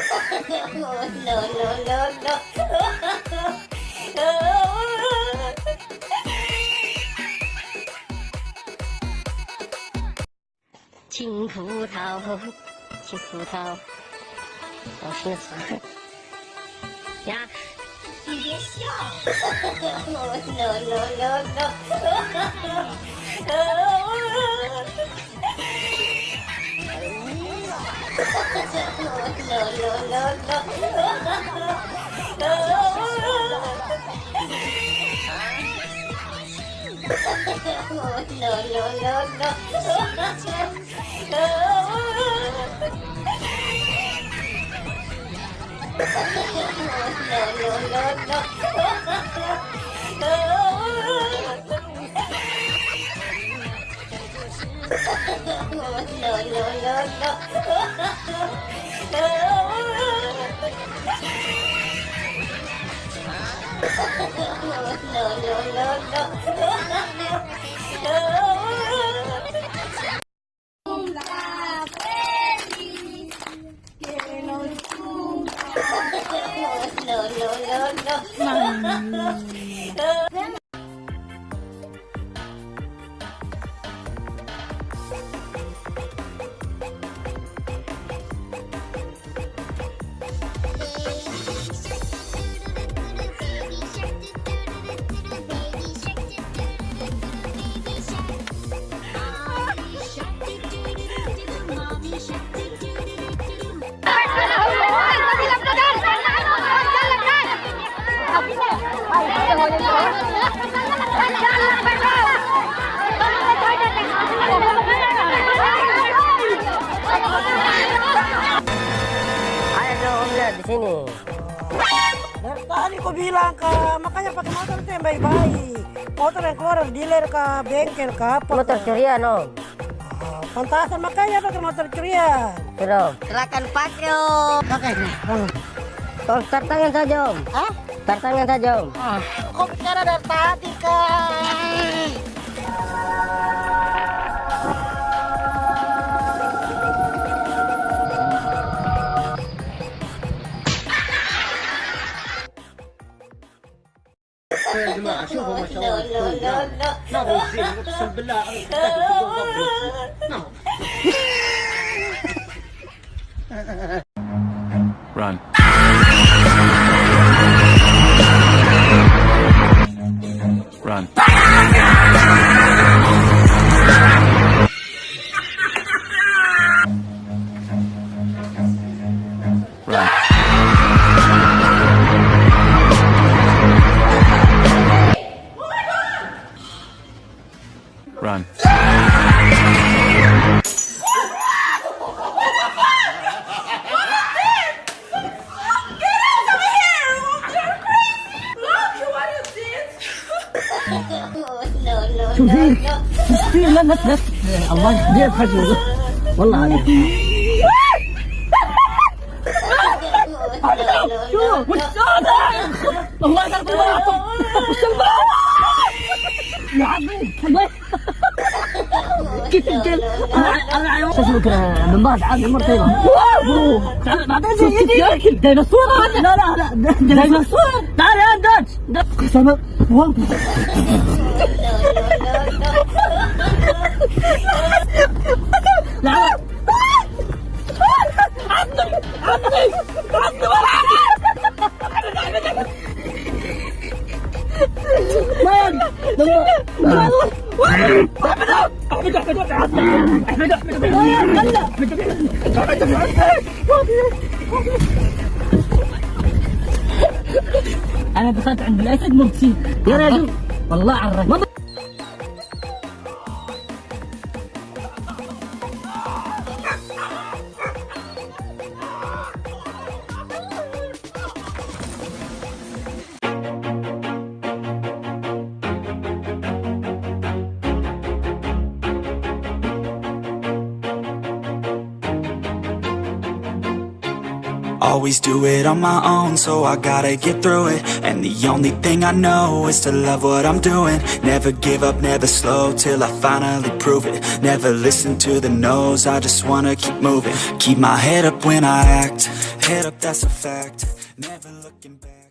no no no no 青葡萄，青葡萄，我心酸。呀，你别笑。no no no no。no, no, no, no. no, no, no, no. no, no, no, no. Que nos cumpla. Ada sini. Dari tadi kau bilang ke, makanya pakai motor itu yang baik-baik. Motor yang keluar dari dealer ke bengkel ke apa? Motor curian om. Ah, Pantasan makanya pakai motor curian. Sudah. Silakan pakai om. Pakai. Oh. Om start tangan saja om. Hah? Tangan saja om. Ah, kau bicara dari tadi kan? يا جماعه شوفوا ما شاء الله الكل ما هو زين اقسم بالله نعم Run. Run. Run. شوفي شوفي لا لا لا الله يهديك خجل والله عليك شوف وش الله يقلب الواطن وش يا عمي الله كيف الجل أنا أنا شو اسمك من بعد عادي مرتين بعدين زي يدي ديناصور. لا لا لا ديناصور تعال 重なワンコ Thank you. أنا دخلت عند الأسد مرتين يا رجل. والله عرفت Always do it on my own, so I gotta get through it. And the only thing I know is to love what I'm doing. Never give up, never slow, till I finally prove it. Never listen to the no's, I just wanna keep moving. Keep my head up when I act, head up that's a fact. Never looking back